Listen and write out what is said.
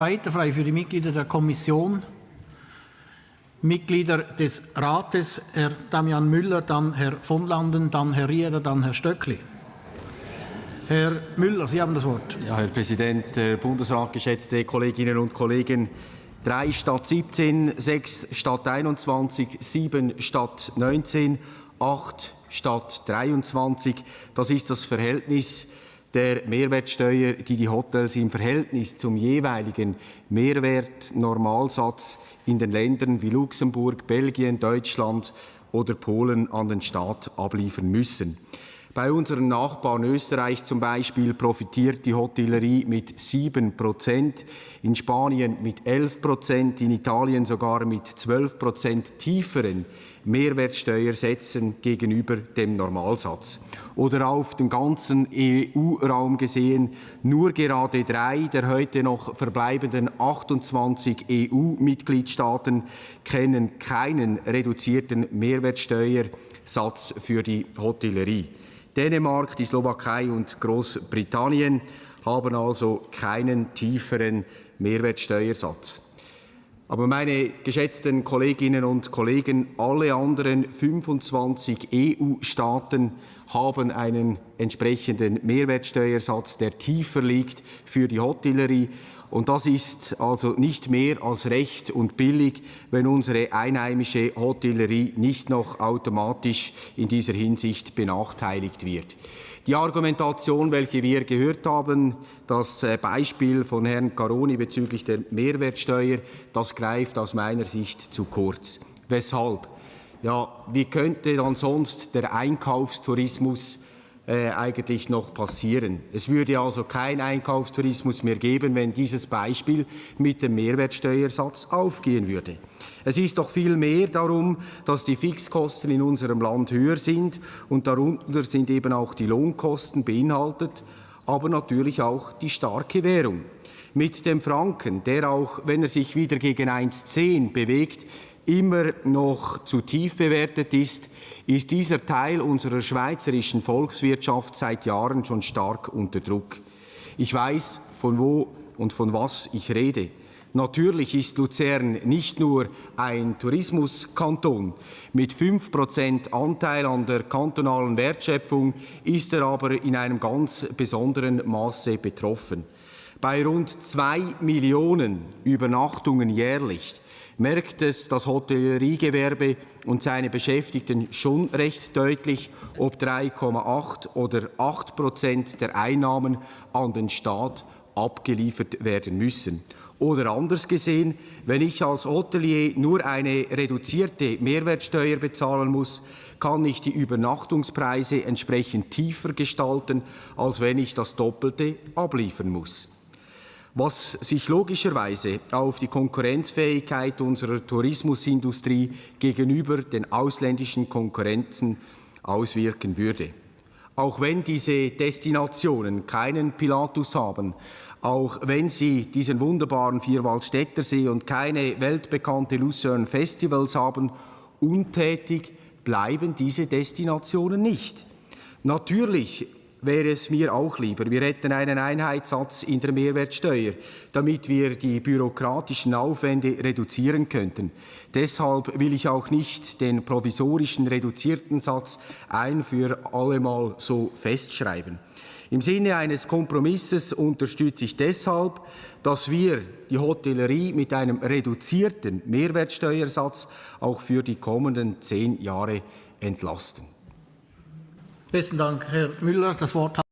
Weiter frei für die Mitglieder der Kommission, Mitglieder des Rates, Herr Damian Müller, dann Herr von Landen, dann Herr Rieder, dann Herr Stöckli. Herr Müller, Sie haben das Wort. Ja, Herr Präsident, Herr Bundesrat, geschätzte Kolleginnen und Kollegen. Drei statt 17, sechs statt 21, sieben statt 19, acht statt 23. Das ist das Verhältnis der Mehrwertsteuer, die die Hotels im Verhältnis zum jeweiligen Mehrwertnormalsatz in den Ländern wie Luxemburg, Belgien, Deutschland oder Polen an den Staat abliefern müssen. Bei unseren Nachbarn Österreich zum Beispiel profitiert die Hotellerie mit 7 Prozent, in Spanien mit 11 Prozent, in Italien sogar mit 12 Prozent tieferen Mehrwertsteuersätzen gegenüber dem Normalsatz. Oder auf den ganzen EU-Raum gesehen, nur gerade drei der heute noch verbleibenden 28 EU-Mitgliedstaaten kennen keinen reduzierten Mehrwertsteuersatz für die Hotellerie. Dänemark, die Slowakei und Großbritannien haben also keinen tieferen Mehrwertsteuersatz. Aber meine geschätzten Kolleginnen und Kollegen, alle anderen 25 EU-Staaten haben einen entsprechenden Mehrwertsteuersatz, der tiefer liegt für die Hotellerie. Und das ist also nicht mehr als recht und billig, wenn unsere einheimische Hotellerie nicht noch automatisch in dieser Hinsicht benachteiligt wird. Die Argumentation, welche wir gehört haben, das äh, Beispiel von Herrn Caroni bezüglich der Mehrwertsteuer, das greift aus meiner Sicht zu kurz. Weshalb? Ja, wie könnte dann sonst der Einkaufstourismus äh, eigentlich noch passieren. Es würde also kein Einkaufstourismus mehr geben, wenn dieses Beispiel mit dem Mehrwertsteuersatz aufgehen würde. Es ist doch viel mehr darum, dass die Fixkosten in unserem Land höher sind und darunter sind eben auch die Lohnkosten beinhaltet, aber natürlich auch die starke Währung. Mit dem Franken, der auch, wenn er sich wieder gegen 1,10 bewegt, immer noch zu tief bewertet ist, ist dieser Teil unserer schweizerischen Volkswirtschaft seit Jahren schon stark unter Druck. Ich weiß, von wo und von was ich rede. Natürlich ist Luzern nicht nur ein Tourismuskanton. Mit 5 Anteil an der kantonalen Wertschöpfung ist er aber in einem ganz besonderen Maße betroffen. Bei rund zwei Millionen Übernachtungen jährlich merkt es das Hotelleriegewerbe und seine Beschäftigten schon recht deutlich, ob 3,8 oder 8 Prozent der Einnahmen an den Staat abgeliefert werden müssen. Oder anders gesehen, wenn ich als Hotelier nur eine reduzierte Mehrwertsteuer bezahlen muss, kann ich die Übernachtungspreise entsprechend tiefer gestalten, als wenn ich das Doppelte abliefern muss was sich logischerweise auf die Konkurrenzfähigkeit unserer Tourismusindustrie gegenüber den ausländischen Konkurrenten auswirken würde. Auch wenn diese Destinationen keinen Pilatus haben, auch wenn sie diesen wunderbaren Vierwaldstättersee und keine weltbekannte Lucerne Festivals haben, untätig bleiben diese Destinationen nicht. Natürlich wäre es mir auch lieber, wir hätten einen Einheitssatz in der Mehrwertsteuer, damit wir die bürokratischen Aufwände reduzieren könnten. Deshalb will ich auch nicht den provisorischen reduzierten Satz ein für allemal so festschreiben. Im Sinne eines Kompromisses unterstütze ich deshalb, dass wir die Hotellerie mit einem reduzierten Mehrwertsteuersatz auch für die kommenden zehn Jahre entlasten. Besten Dank, Herr Müller. Das Wort